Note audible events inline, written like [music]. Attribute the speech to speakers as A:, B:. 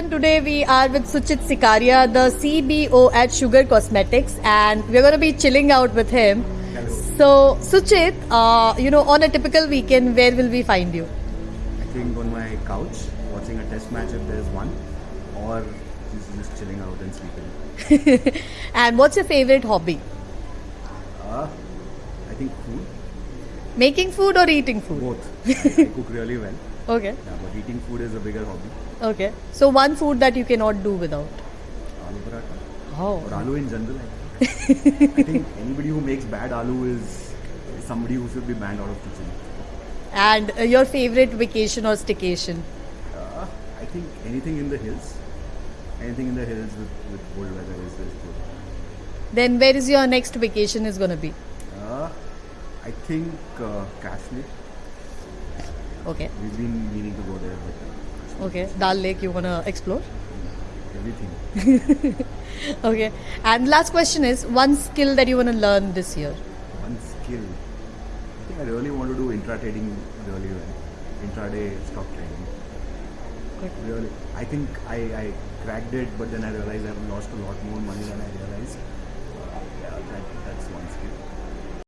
A: today we are with Suchit Sikaria, the CBO at Sugar Cosmetics, and we're going to be chilling out with him. So, Suchit, uh, you know, on a typical weekend, where will we find you?
B: I think on my couch watching a test match if there's one, or just, just chilling out and sleeping. [laughs]
A: and what's your favorite hobby?
B: Uh, I think food,
A: Making food or eating food?
B: both. [laughs] I, I cook really well,
A: Okay,
B: yeah, but eating food is a bigger hobby.
A: okay. So, one food that you cannot do without?
B: Aloo paratha
A: Oh.
B: or aloo in general. I think. [laughs] I think anybody who makes bad aloo is somebody who should be banned out of kitchen.
A: And uh, your favorite vacation or staycation?
B: Uh, I think anything in the hills, anything in the hills with, with cold weather is, is good.
A: Then, where is your next vacation is going to be?
B: I think uh, Kashmir.
A: Okay,
B: We've been meaning to go there, but uh,
A: okay. Dal Lake, you want to explore?
B: everything. [laughs]
A: Okay. And last question is one skill that you want to learn this year.
B: One skill. I think I really want to do intra trading really well. Intraday stock trading. Really. I think I, I cracked it, but then I realized I've lost a lot more money than I realized.